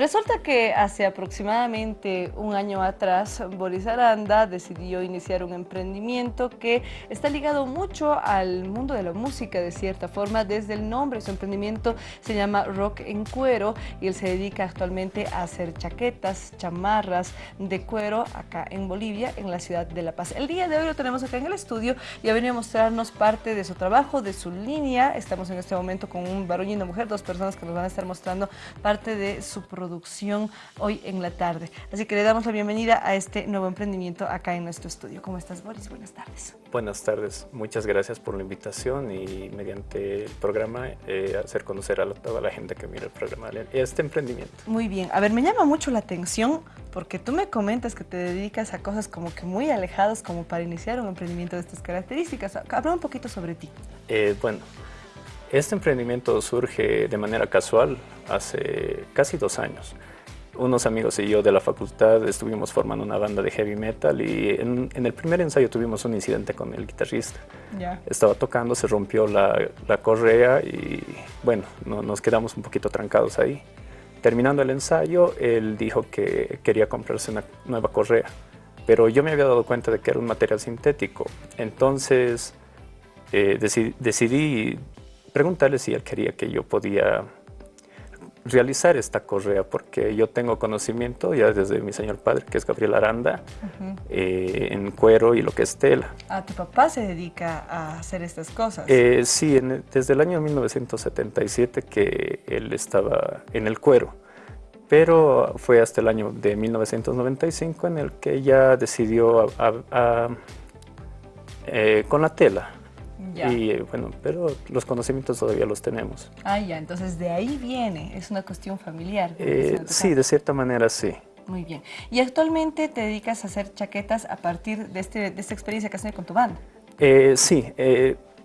Resulta que hace aproximadamente un año atrás, Boris Aranda decidió iniciar un emprendimiento que está ligado mucho al mundo de la música de cierta forma. Desde el nombre, su emprendimiento se llama Rock en Cuero y él se dedica actualmente a hacer chaquetas, chamarras de cuero acá en Bolivia, en la ciudad de La Paz. El día de hoy lo tenemos acá en el estudio y ha venido a mostrarnos parte de su trabajo, de su línea. Estamos en este momento con un varón y una mujer, dos personas que nos van a estar mostrando parte de su producción hoy en la tarde. Así que le damos la bienvenida a este nuevo emprendimiento acá en nuestro estudio. ¿Cómo estás, Boris? Buenas tardes. Buenas tardes. Muchas gracias por la invitación y mediante el programa eh, hacer conocer a toda la gente que mira el programa este emprendimiento. Muy bien. A ver, me llama mucho la atención porque tú me comentas que te dedicas a cosas como que muy alejadas como para iniciar un emprendimiento de estas características. Habla un poquito sobre ti. Eh, bueno, este emprendimiento surge de manera casual hace casi dos años. Unos amigos y yo de la facultad estuvimos formando una banda de heavy metal y en, el primer ensayo tuvimos un incidente con el guitarrista. Estaba tocando, se rompió la, correa y bueno, nos quedamos un poquito trancados ahí. Terminando el ensayo, él dijo que quería comprarse una nueva correa, pero yo me había dado cuenta de que era un material sintético. Entonces eh, decidí preguntarle si él quería que yo podía realizar esta correa, porque yo tengo conocimiento ya desde mi señor padre, que es Gabriel Aranda, eh, en cuero y lo que es tela. ¿A tu papá se dedica a hacer estas cosas? Eh, sí, desde el año 1977 que él estaba en el cuero, pero fue hasta el año de 1995 en el que ya decidió eh, con la tela y eh, bueno, pero los conocimientos todavía los tenemos. Ah, ya, entonces de ahí viene, es una cuestión familiar. Eh, sí, de cierta manera sí. Muy bien. ¿Y actualmente te dedicas a hacer chaquetas a partir de, este, de esta experiencia que has tenido con tu banda? Eh, sí,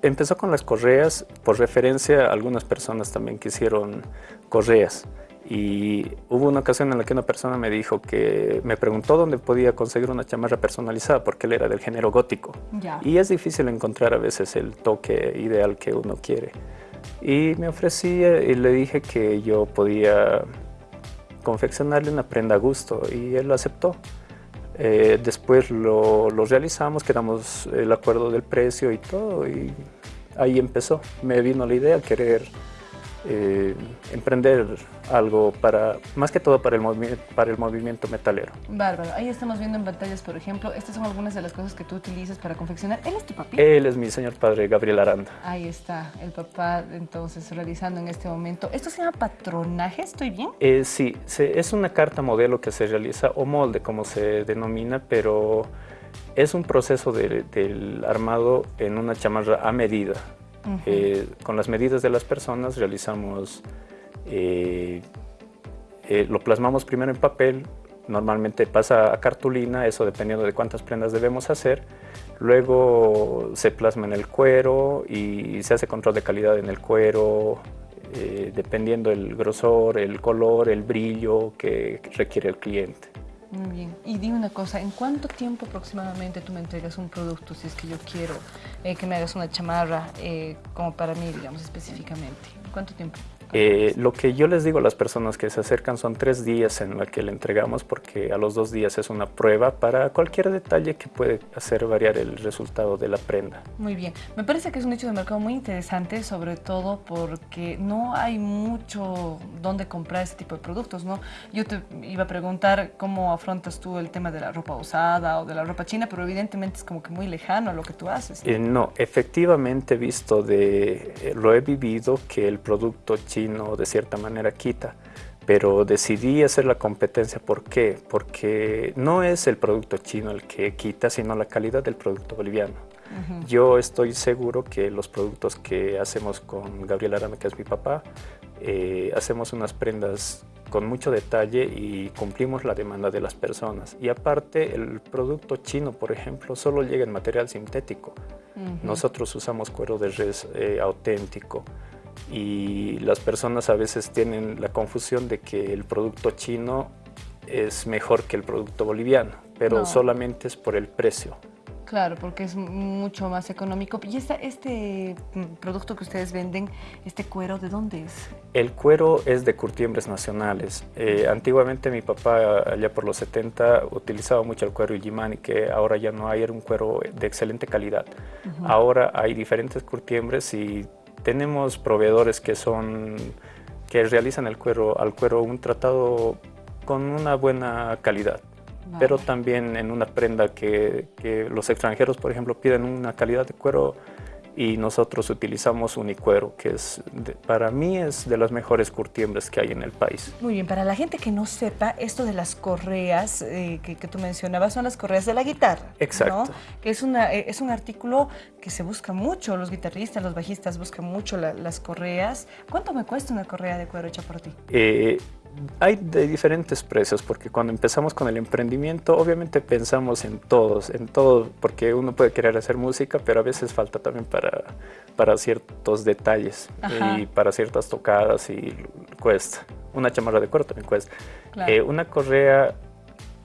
empezó con las correas, por referencia algunas personas también quisieron correas. Y hubo una ocasión en la que una persona me dijo que me preguntó dónde podía conseguir una chamarra personalizada porque él era del género gótico. Y es difícil encontrar a veces el toque ideal que uno quiere. Y me ofrecí y le dije que yo podía confeccionarle una prenda a gusto y él lo aceptó. Eh, después lo, lo, realizamos, quedamos el acuerdo del precio y todo y ahí empezó. Me vino la idea querer eh, emprender algo para, más que todo para el, para el movimiento metalero. Bárbaro. Ahí estamos viendo en pantallas, por ejemplo, estas son algunas de las cosas que tú utilizas para confeccionar. ¿Él es tu papá? Él es mi señor padre, Gabriel Aranda. Ahí está, el papá entonces realizando en este momento. ¿Esto se llama patronaje? ¿Estoy bien? Eh, sí, es una carta modelo que se realiza, o molde como se denomina, pero es un proceso del armado en una chamarra a medida. Eh, con las medidas de las personas realizamos, eh, eh, lo plasmamos primero en papel, normalmente pasa a cartulina, eso dependiendo de cuántas prendas debemos hacer, luego se plasma en el cuero y se hace control de calidad en el cuero, dependiendo el grosor, el color, el brillo que requiere el cliente. Muy bien. Y dime una cosa, ¿en cuánto tiempo aproximadamente tú me entregas un producto si es que yo quiero eh, que me hagas una chamarra eh, como para mí, digamos, específicamente? ¿Cuánto tiempo? Eh, lo que yo les digo a las personas que se acercan son tres días en la que le entregamos porque a los dos días es una prueba para cualquier detalle que puede hacer variar el resultado de la prenda. Muy bien, me parece que es un hecho de mercado muy interesante, sobre todo porque no hay mucho donde comprar este tipo de productos, ¿no? Yo te iba a preguntar cómo afrontas tú el tema de la ropa usada o de la ropa china, pero evidentemente es como que muy lejano a lo que tú haces. ¿no? Eh, no, efectivamente visto de, eh, lo he vivido que el producto chino de cierta manera quita, pero decidí hacer la competencia. ¿Por qué? Porque no es el producto chino el que quita, sino la calidad del producto boliviano. Yo estoy seguro que los productos que hacemos con Gabriel Arame, que es mi papá, eh, hacemos unas prendas con mucho detalle y cumplimos la demanda de las personas. Y aparte, el producto chino, por ejemplo, solo llega en material sintético. Nosotros usamos cuero de res eh, auténtico y las personas a veces tienen la confusión de que el producto chino es mejor que el producto boliviano, pero solamente es por el precio. Claro, porque es mucho más económico. ¿Y esta, este mm, producto que ustedes venden, este cuero, de dónde es? El cuero es de curtiembres nacionales. Eh, antiguamente mi papá, allá por los 70, utilizaba mucho el cuero Illimani, que ahora ya no hay, era un cuero de excelente calidad. Ahora hay diferentes curtiembres y tenemos proveedores que son que realizan el cuero, al cuero un tratado con una buena calidad pero también en una prenda que, los extranjeros, por ejemplo, piden una calidad de cuero y nosotros utilizamos unicuero, que es para mí es de las mejores curtiembres que hay en el país. Muy bien, para la gente que no sepa, esto de las correas eh, que, tú mencionabas son las correas de la guitarra. Exacto. Que es, una, eh, es un artículo que se busca mucho, los guitarristas, los bajistas buscan mucho las correas. ¿Cuánto me cuesta una correa de cuero hecha por ti? Eh, hay de diferentes precios, porque cuando empezamos con el emprendimiento, obviamente pensamos en todos, en todo, porque uno puede querer hacer música, pero a veces falta también para, para ciertos detalles y para ciertas tocadas y cuesta. Una chamarra de cuero también cuesta. Eh, una correa,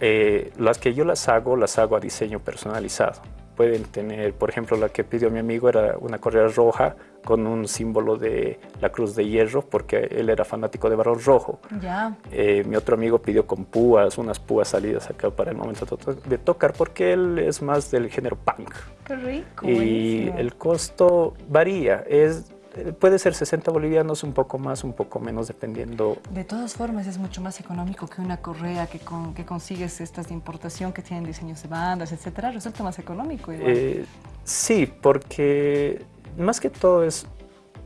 eh, las que yo las hago, las hago a diseño personalizado pueden tener, por ejemplo, la que pidió mi amigo era una correa roja con un símbolo de la cruz de hierro, porque él era fanático de barro rojo. Ya. Eh, mi otro amigo pidió con púas, unas púas salidas acá para el momento de tocar, porque él es más del género punk. Qué rico. Y el costo varía, es puede ser 60 bolivianos, un poco más, un poco menos, dependiendo. De todas formas, es mucho más económico que una correa que, con, que consigues estas de importación que tienen diseños de bandas, etcétera. Resulta más económico. Eh, sí, porque más que todo es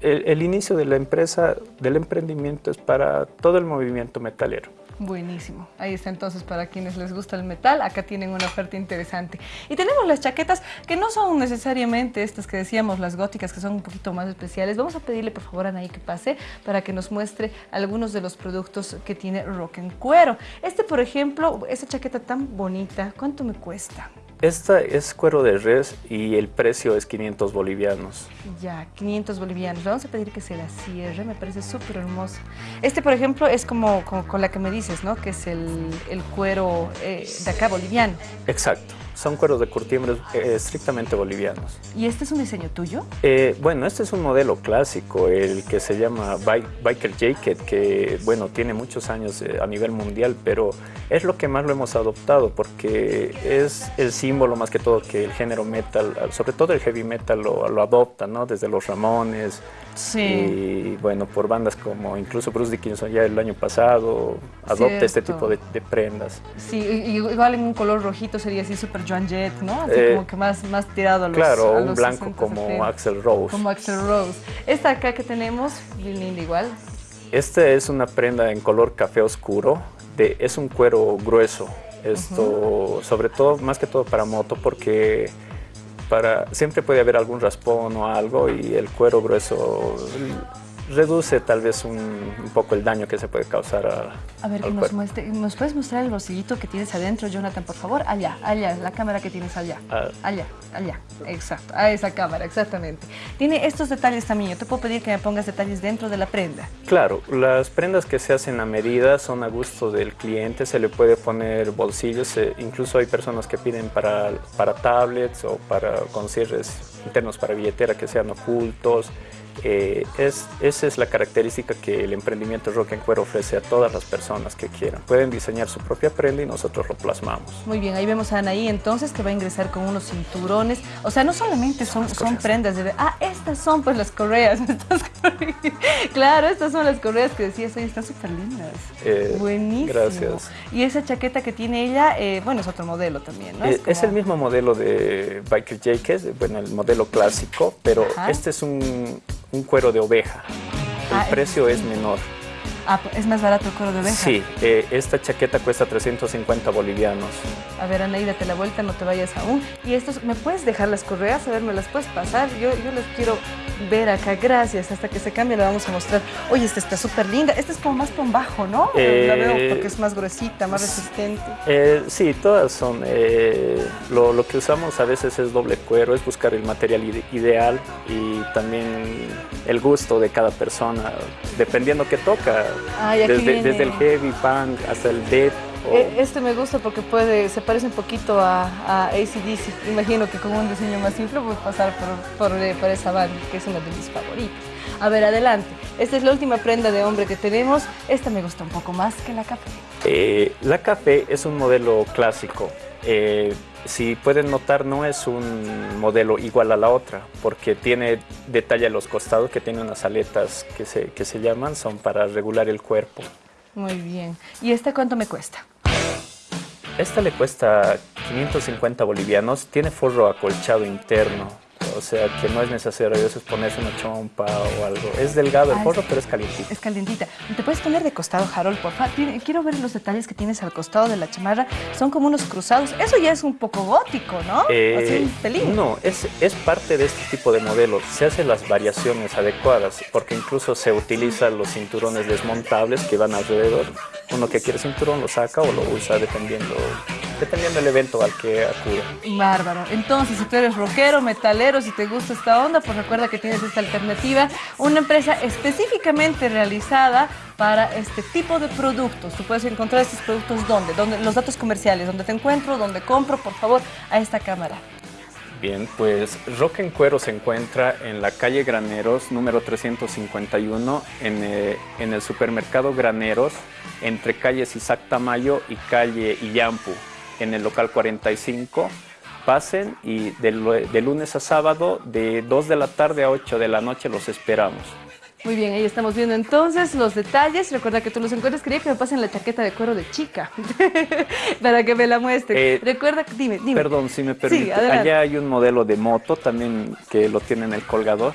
el, inicio de la empresa, del emprendimiento, es para todo el movimiento metalero. Buenísimo. Ahí está entonces para quienes les gusta el metal. Acá tienen una oferta interesante. Y tenemos las chaquetas que no son necesariamente estas que decíamos, las góticas, que son un poquito más especiales. Vamos a pedirle por favor a Anaí que pase para que nos muestre algunos de los productos que tiene Rock en Cuero. Este, por ejemplo, esa chaqueta tan bonita, ¿cuánto me cuesta? Esta es cuero de res y el precio es 500 bolivianos. Ya, 500 bolivianos. Vamos a pedir que se la cierre, me parece súper hermoso. Este, por ejemplo, es como, con la que me dices, ¿no? Que es el, cuero eh, de acá boliviano. Exacto son cueros de curtiembres eh, estrictamente bolivianos. ¿Y este es un diseño tuyo? Eh, bueno, este es un modelo clásico, el que se llama Biker Jacket, que bueno, tiene muchos años eh, a nivel mundial, pero es lo que más lo hemos adoptado porque es el símbolo más que todo que el género metal, sobre todo el heavy metal lo, lo adopta, ¿no? Desde los Ramones, Sí. Y bueno, por bandas como incluso Bruce Dickinson ya el año pasado adopta este tipo de, prendas. Sí, igual en un color rojito sería así super Joan Jett, ¿no? Así eh, como que más, más tirado a los Claro, un blanco como Axel Rose. Como Axel Rose. Esta acá que tenemos, linda igual. Esta es una prenda en color café oscuro, de, es un cuero grueso. Esto, sobre todo, más que todo para moto, porque siempre puede haber algún raspón o algo y el cuero grueso reduce tal vez un, poco el daño que se puede causar a, A ver, que nos, muestre, nos puedes mostrar el bolsillito que tienes adentro, Jonathan, por favor. Allá, allá, la cámara que tienes allá. Ah. Allá, allá, exacto, a esa cámara, exactamente. Tiene estos detalles también, yo te puedo pedir que me pongas detalles dentro de la prenda. Claro, las prendas que se hacen a medida son a gusto del cliente, se le puede poner bolsillos, eh, incluso hay personas que piden para, para tablets o para con cierres internos para billetera que sean ocultos, eh, es, esa es la característica que el emprendimiento Rock en Cuero ofrece a todas las personas que quieran. Pueden diseñar su propia prenda y nosotros lo plasmamos. Muy bien, ahí vemos a Anaí entonces que va a ingresar con unos cinturones. O sea, no solamente son, son prendas de... Ah, estas son pues las correas. claro, estas son las correas que decías hoy, están súper lindas. Eh, Buenísimo. Gracias. Y esa chaqueta que tiene ella, eh, bueno, es otro modelo también, ¿no? Es, el mismo modelo de Biker Jakes, bueno, el modelo clásico, pero este es un un cuero de oveja. El ah, precio es menor. Ah, ¿es más barato el cuero de oveja? Sí, eh, esta chaqueta cuesta 350 bolivianos. A ver, Anaí, date la vuelta, no te vayas aún. Y estos, ¿me puedes dejar las correas? A ver, ¿me las puedes pasar? Yo, yo les quiero ver acá, gracias. Hasta que se cambie la vamos a mostrar. Oye, esta está súper linda. Esta es como más con bajo, ¿no? la veo eh, porque es más gruesita, más resistente. Eh, sí, todas son. Eh, lo, lo, que usamos a veces es doble cuero, es buscar el material ideal y también el gusto de cada persona, dependiendo qué toca. Desde, desde, el heavy, punk, hasta el death Eh, este me gusta porque puede, se parece un poquito a, a ACDC. Imagino que con un diseño más simple puede pasar por, por, eh, por esa banda, que es una de mis favoritas. A ver, adelante. Esta es la última prenda de hombre que tenemos. Esta me gusta un poco más que la café. Eh, la café es un modelo clásico. Eh, si pueden notar, no es un modelo igual a la otra, porque tiene detalle a los costados, que tiene unas aletas que se, que se llaman, son para regular el cuerpo. Muy bien. ¿Y esta cuánto me cuesta? Esta le cuesta 550 bolivianos, tiene forro acolchado interno, o sea que no es necesario a veces ponerse una chompa o algo. Es delgado el forro, pero es calientita. Es calientita. ¿Te puedes poner de costado, Harold, por favor? Quiero ver los detalles que tienes al costado de la chamarra. Son como unos cruzados. Eso ya es un poco gótico, ¿no? Eh, Así. No, es, es parte de este tipo de modelos. Se hacen las variaciones adecuadas, porque incluso se utilizan los cinturones desmontables que van alrededor. Uno que quiere cinturón lo saca o lo usa dependiendo dependiendo del evento al que acude. Bárbaro. Entonces, si tú eres rockero, metalero, si te gusta esta onda, pues recuerda que tienes esta alternativa, una empresa específicamente realizada para este tipo de productos. Tú puedes encontrar estos productos ¿dónde? ¿Dónde? Los datos comerciales, ¿dónde te encuentro? ¿Dónde compro? Por favor, a esta cámara. Bien, pues Rock en Cuero se encuentra en la calle Graneros, número 351, en, eh, en el supermercado Graneros, entre calles Isaac Tamayo y calle Iyampu en el local 45. Pasen y de, de, lunes a sábado de 2 de la tarde a 8 de la noche los esperamos. Muy bien, ahí estamos viendo entonces los detalles. Recuerda que tú los encuentras. Quería que me pasen la chaqueta de cuero de chica para que me la muestren. Eh, Recuerda, dime, dime. Perdón, si me permite. Allá hay un modelo de moto también que lo tiene en el colgador.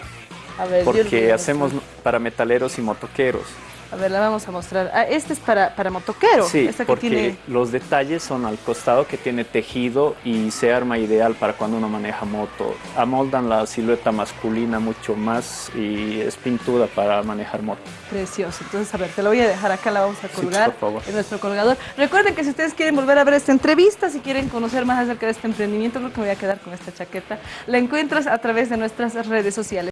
A ver, porque hacemos para metaleros y motoqueros. A ver, la vamos a mostrar. Ah, este es para, para motoquero. Sí, porque los detalles son al costado que tiene tejido y se arma ideal para cuando uno maneja moto. Amoldan la silueta masculina mucho más y es pintura para manejar moto. Precioso. Entonces, a ver, te lo voy a dejar acá, la vamos a colgar en nuestro colgador. Recuerden que si ustedes quieren volver a ver esta entrevista, si quieren conocer más acerca de este emprendimiento, creo que me voy a quedar con esta chaqueta. La encuentras a través de nuestras redes sociales.